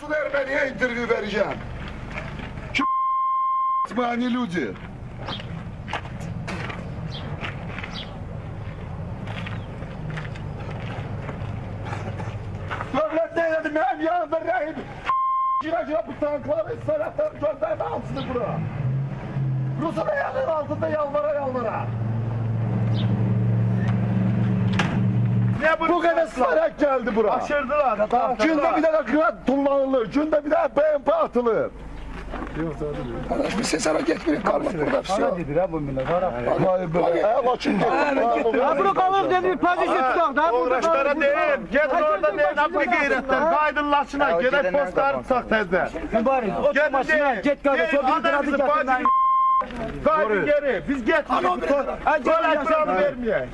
Nasıl Ermeniye interview vereceğim? Kim mani люди? Devlet ne dedim benim yanımda rahip Gira gira bu tankları sanatları gönderme altını bura Rus'un ayağının altında yalvara yalvara Ne Bu kadar sarak geldi bura Aşırdılar. Günde bir tane kırat kullanılır Günde bir tane BMP atılır Arkadaş bir ses hareket bir kalmak burada bir şey yok. dedi ha bu millet. Vallahi böyle. E kaçın Ha bunu kalır dedi pozisyon tutak da burada Uğraşlara değil. Git orada değil. Abdi gayretler. Kaydınlaşına. Gerek postları tutak tezde. Mübarek git kardeş o bir kradı getirmeyin. Kaydın geri. Biz getmiyoruz. Böyle ekranı vermeyek.